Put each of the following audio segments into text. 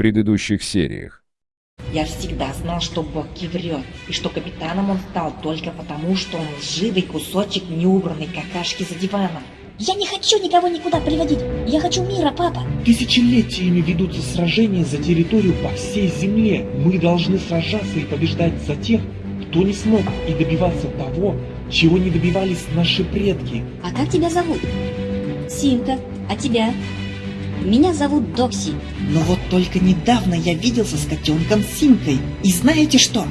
предыдущих сериях. Я всегда знал, что Бокки врет, и что капитаном он стал только потому, что он лживый кусочек неубранной какашки за диваном. Я не хочу никого никуда приводить. Я хочу мира, папа. Тысячелетиями ведутся сражения за территорию по всей земле. Мы должны сражаться и побеждать за тех, кто не смог, и добиваться того, чего не добивались наши предки. А как тебя зовут? Симка. А тебя? Меня зовут Докси. Но вот только недавно я виделся с котенком Симкой. И знаете что?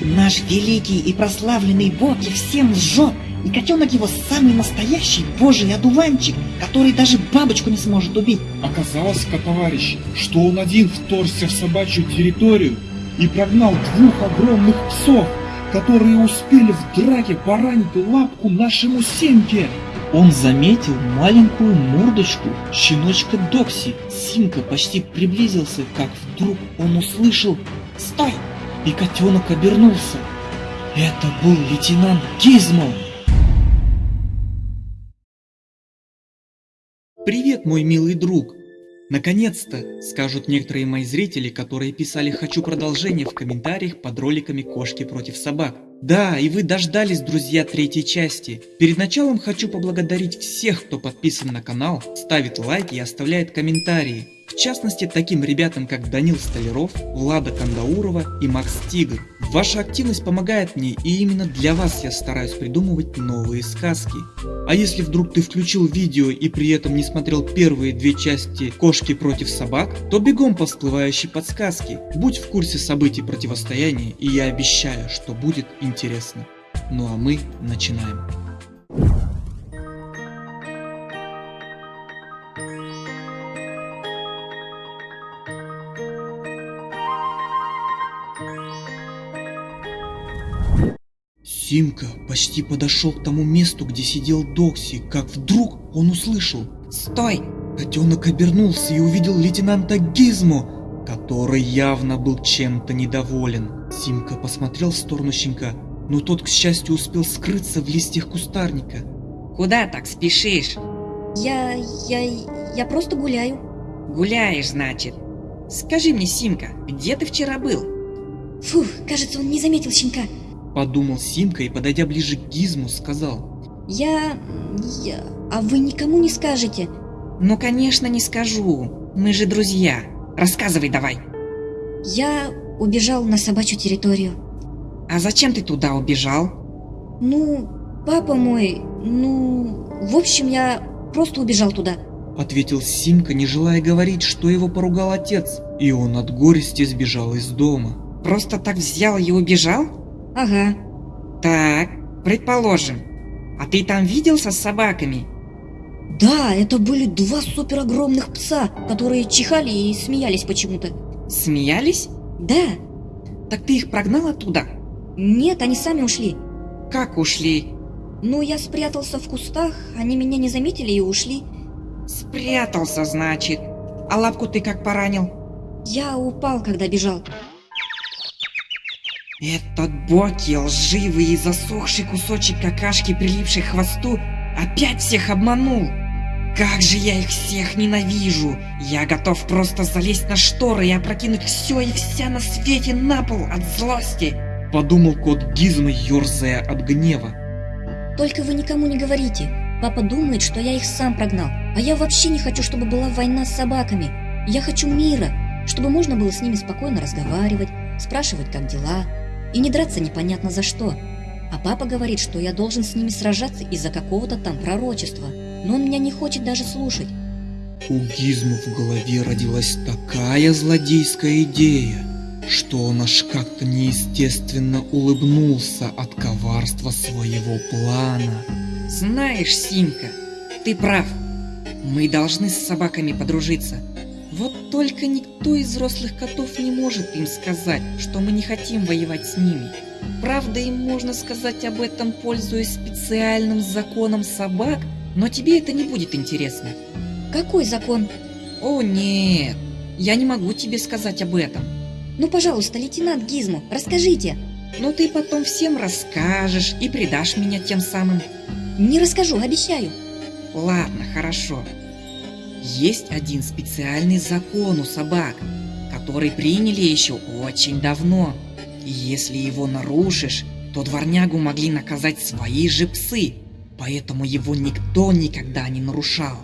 Наш великий и прославленный Боги всем лжет. И котенок его самый настоящий божий одуванчик, который даже бабочку не сможет убить. Оказалось, товарищи, что он один вторгся в собачью территорию и прогнал двух огромных псов, которые успели в драке поранить лапку нашему Симке. Он заметил маленькую мордочку щеночка Докси. Симка почти приблизился, как вдруг он услышал «Стой!» и котенок обернулся. Это был лейтенант Гизмо. Привет, мой милый друг! Наконец-то, скажут некоторые мои зрители, которые писали «хочу продолжение» в комментариях под роликами «Кошки против собак». Да, и вы дождались, друзья, третьей части. Перед началом хочу поблагодарить всех, кто подписан на канал, ставит лайки и оставляет комментарии. В частности, таким ребятам, как Данил Столяров, Влада Кандаурова и Макс Тигр. Ваша активность помогает мне, и именно для вас я стараюсь придумывать новые сказки. А если вдруг ты включил видео и при этом не смотрел первые две части «Кошки против собак», то бегом по всплывающей подсказке. Будь в курсе событий противостояния, и я обещаю, что будет интересно. Ну а мы начинаем. Симка почти подошел к тому месту, где сидел Докси, как вдруг он услышал «Стой!». Котенок обернулся и увидел лейтенанта Гизмо, который явно был чем-то недоволен. Симка посмотрел в сторону щенка, но тот, к счастью, успел скрыться в листьях кустарника. Куда так спешишь? Я... я... я просто гуляю. Гуляешь, значит. Скажи мне, Симка, где ты вчера был? Фух, кажется, он не заметил щенка. Подумал Симка и, подойдя ближе к Гизму, сказал. Я... я... А вы никому не скажете? Ну, конечно, не скажу. Мы же друзья. Рассказывай давай. Я убежал на собачью территорию. А зачем ты туда убежал? Ну, папа мой... Ну... В общем, я просто убежал туда. Ответил Симка, не желая говорить, что его поругал отец. И он от горести сбежал из дома. Просто так взял и убежал? Ага. Так, предположим. А ты там виделся с собаками? Да, это были два супер огромных пса, которые чихали и смеялись почему-то. Смеялись? Да. Так ты их прогнал оттуда? Нет, они сами ушли. Как ушли? Ну, я спрятался в кустах, они меня не заметили и ушли. Спрятался, значит. А лапку ты как поранил? Я упал, когда бежал. Этот Боки, лживый и засохший кусочек какашки, прилипший к хвосту, опять всех обманул. Как же я их всех ненавижу! Я готов просто залезть на шторы и опрокинуть все и вся на свете на пол от злости. Подумал кот Гизма, ерзая от гнева. Только вы никому не говорите. Папа думает, что я их сам прогнал. А я вообще не хочу, чтобы была война с собаками. Я хочу мира, чтобы можно было с ними спокойно разговаривать, спрашивать, как дела, и не драться непонятно за что. А папа говорит, что я должен с ними сражаться из-за какого-то там пророчества, но он меня не хочет даже слушать. У Гизма в голове родилась такая злодейская идея, что он аж как-то неестественно улыбнулся от коварства своего плана. Знаешь, Симка, ты прав. Мы должны с собаками подружиться. Вот только никто из взрослых котов не может им сказать, что мы не хотим воевать с ними. Правда, им можно сказать об этом, пользуясь специальным законом собак, но тебе это не будет интересно. Какой закон? О нет, я не могу тебе сказать об этом. Ну, пожалуйста, лейтенант Гизмо, расскажите. Но ты потом всем расскажешь и предашь меня тем самым. Не расскажу, обещаю. Ладно, хорошо. Есть один специальный закон у собак, который приняли еще очень давно. И если его нарушишь, то дворнягу могли наказать свои же псы, поэтому его никто никогда не нарушал.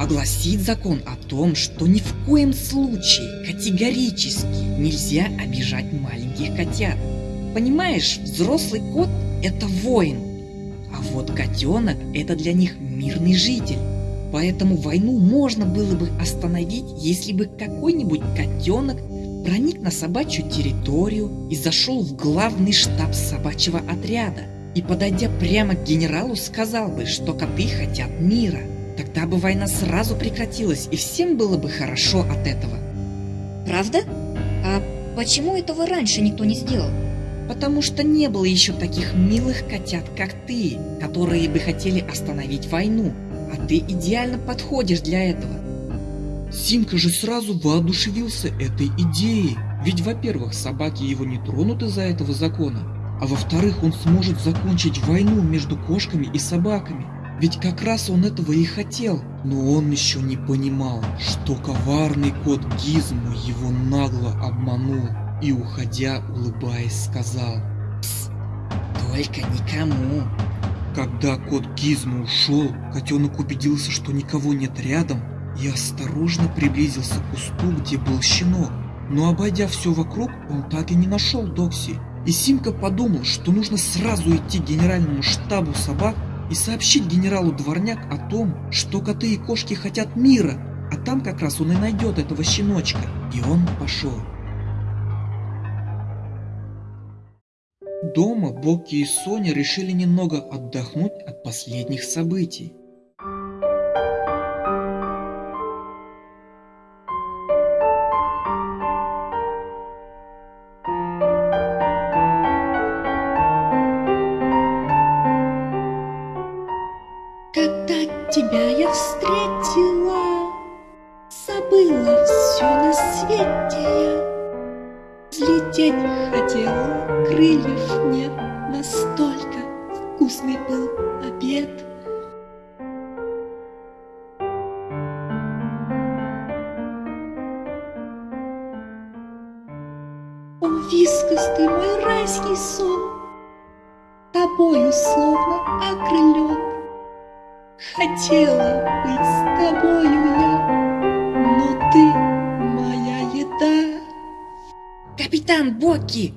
Огласит закон о том, что ни в коем случае категорически нельзя обижать маленьких котят. Понимаешь, взрослый кот – это воин, а вот котенок – это для них мирный житель. Поэтому войну можно было бы остановить, если бы какой-нибудь котенок проник на собачью территорию и зашел в главный штаб собачьего отряда. И подойдя прямо к генералу, сказал бы, что коты хотят мира. Тогда бы война сразу прекратилась, и всем было бы хорошо от этого. Правда? А почему этого раньше никто не сделал? Потому что не было еще таких милых котят, как ты, которые бы хотели остановить войну. А ты идеально подходишь для этого. Симка же сразу воодушевился этой идеей. Ведь, во-первых, собаки его не тронут из-за этого закона, а во-вторых, он сможет закончить войну между кошками и собаками. Ведь как раз он этого и хотел. Но он еще не понимал, что коварный кот Гизму его нагло обманул и, уходя, улыбаясь, сказал «Пс, только никому». Когда кот Гизму ушел, котенок убедился, что никого нет рядом, и осторожно приблизился к кусту, где был щенок. Но обойдя все вокруг, он так и не нашел Докси. И Симка подумал, что нужно сразу идти к генеральному штабу собак и сообщить генералу Дворняк о том, что коты и кошки хотят мира, а там как раз он и найдет этого щеночка. И он пошел. Дома Бокки и Соня решили немного отдохнуть от последних событий. Ты мой райский сон, тобою словно окрылен. Хотела быть с тобою я, но ты моя еда. Капитан Бокки!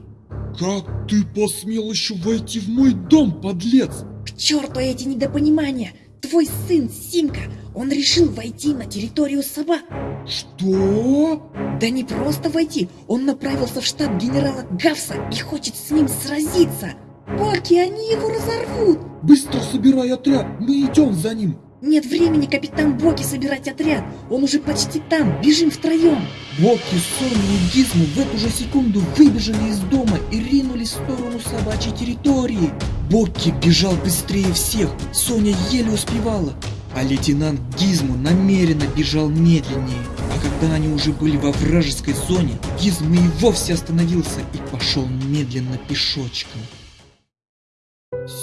Как ты посмел еще войти в мой дом, подлец? К черту эти недопонимания! Твой сын Симка, он решил войти на территорию собак. Что? Да не просто войти, он направился в штаб генерала Гавса и хочет с ним сразиться. Бокки, они его разорвут. Быстро собирай отряд, мы идем за ним. Нет времени, капитан Боки, собирать отряд. Он уже почти там. Бежим втроем. Бокки, Соня и Гизму в эту же секунду выбежали из дома и ринулись в сторону собачьей территории. Бокки бежал быстрее всех, Соня еле успевала, а лейтенант Гизму намеренно бежал медленнее. А когда они уже были во вражеской зоне, Гизму и вовсе остановился и пошел медленно пешочком.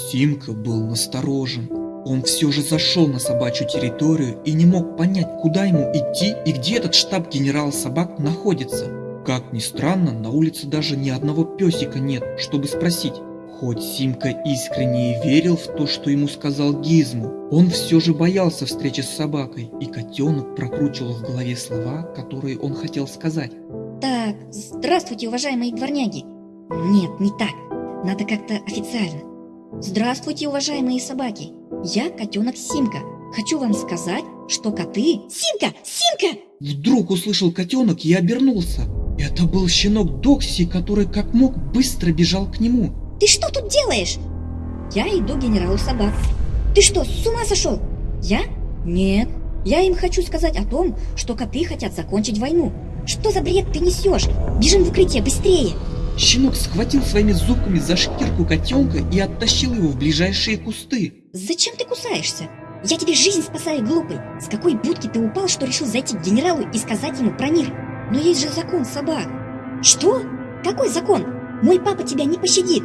Симка был насторожен. Он все же зашел на собачью территорию и не мог понять, куда ему идти и где этот штаб генерала собак находится. Как ни странно, на улице даже ни одного песика нет, чтобы спросить. Хоть Симка искренне и верил в то, что ему сказал Гизму, он все же боялся встречи с собакой, и котенок прокручивал в голове слова, которые он хотел сказать. Так, здравствуйте, уважаемые дворняги. Нет, не так. Надо как-то официально. Здравствуйте, уважаемые собаки. Я котенок Симка. Хочу вам сказать, что коты... Симка! Симка! Вдруг услышал котенок и обернулся. Это был щенок Докси, который как мог быстро бежал к нему. Ты что тут делаешь? Я иду к генералу собак. Ты что, с ума сошел? Я? Нет. Я им хочу сказать о том, что коты хотят закончить войну. Что за бред ты несешь? Бежим в укрытие, быстрее! Щенок схватил своими зубками за шкирку котенка и оттащил его в ближайшие кусты. Зачем ты кусаешься? Я тебе жизнь спасаю, глупый. С какой будки ты упал, что решил зайти к генералу и сказать ему про мир? Но есть же закон собак. Что? Какой закон? Мой папа тебя не пощадит.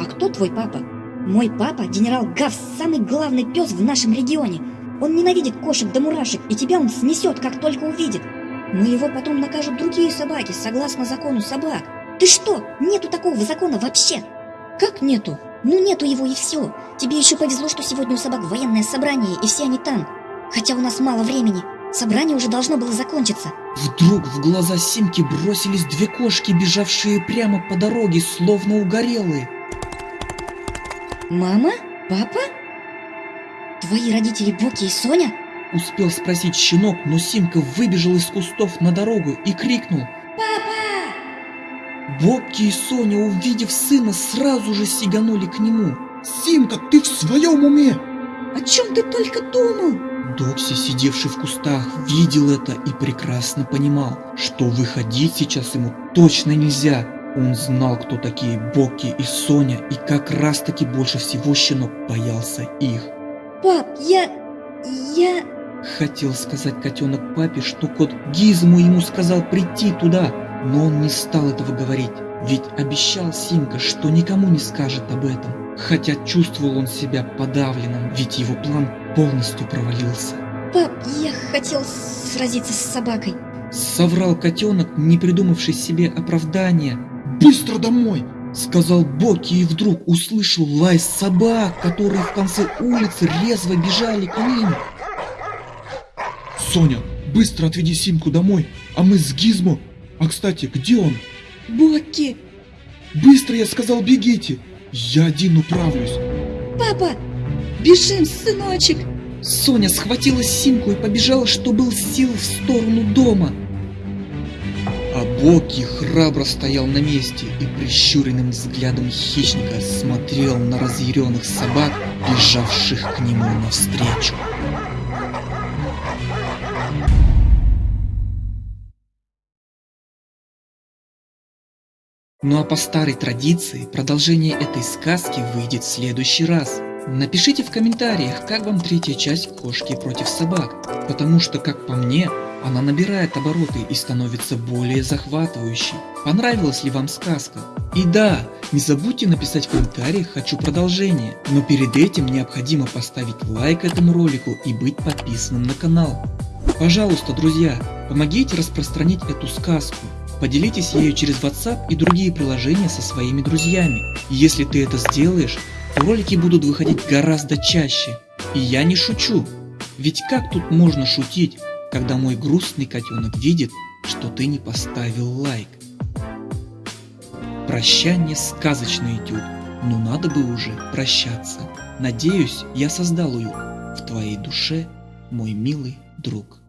А кто твой папа? Мой папа, генерал Гавс, самый главный пес в нашем регионе. Он ненавидит кошек до мурашек, и тебя он снесет, как только увидит. Но его потом накажут другие собаки, согласно закону собак. Ты что? Нету такого закона вообще. Как нету? Ну нету его и все. Тебе еще повезло, что сегодня у собак военное собрание, и все они там. Хотя у нас мало времени. Собрание уже должно было закончиться. Вдруг в глаза Симки бросились две кошки, бежавшие прямо по дороге, словно угорелые. Мама? Папа? Твои родители Боки и Соня? Успел спросить щенок, но Симка выбежал из кустов на дорогу и крикнул. Бобки и Соня, увидев сына, сразу же сиганули к нему. Симка, ты в своем уме? О чем ты только думал? Докси, сидевший в кустах, видел это и прекрасно понимал, что выходить сейчас ему точно нельзя. Он знал, кто такие Бокки и Соня, и как раз таки больше всего щенок боялся их. Пап, я... я... Хотел сказать котенок папе, что кот Гизму ему сказал прийти туда, но он не стал этого говорить, ведь обещал Симка, что никому не скажет об этом. Хотя чувствовал он себя подавленным, ведь его план полностью провалился. Пап, я хотел сразиться с собакой. Соврал котенок, не придумавший себе оправдания. Быстро домой! Сказал Боки и вдруг услышал лай собак, которые в конце улицы резво бежали к ним. Соня, быстро отведи Симку домой, а мы с Гизмо... А кстати, где он? Боки! Быстро, я сказал, бегите! Я один управлюсь. Папа! Бежим, сыночек! Соня схватила Симку и побежала, что был сил в сторону дома. А Боки храбро стоял на месте и прищуренным взглядом хищника смотрел на разъяренных собак, бежавших к нему навстречу. Ну а по старой традиции продолжение этой сказки выйдет в следующий раз. Напишите в комментариях, как вам третья часть «Кошки против собак», потому что, как по мне, она набирает обороты и становится более захватывающей. Понравилась ли вам сказка? И да, не забудьте написать в комментариях «Хочу продолжение», но перед этим необходимо поставить лайк этому ролику и быть подписанным на канал. Пожалуйста, друзья, помогите распространить эту сказку. Поделитесь ею через WhatsApp и другие приложения со своими друзьями. Если ты это сделаешь, то ролики будут выходить гораздо чаще. И я не шучу. Ведь как тут можно шутить, когда мой грустный котенок видит, что ты не поставил лайк? Прощание сказочный этюд, но надо бы уже прощаться. Надеюсь, я создал уют в твоей душе, мой милый друг.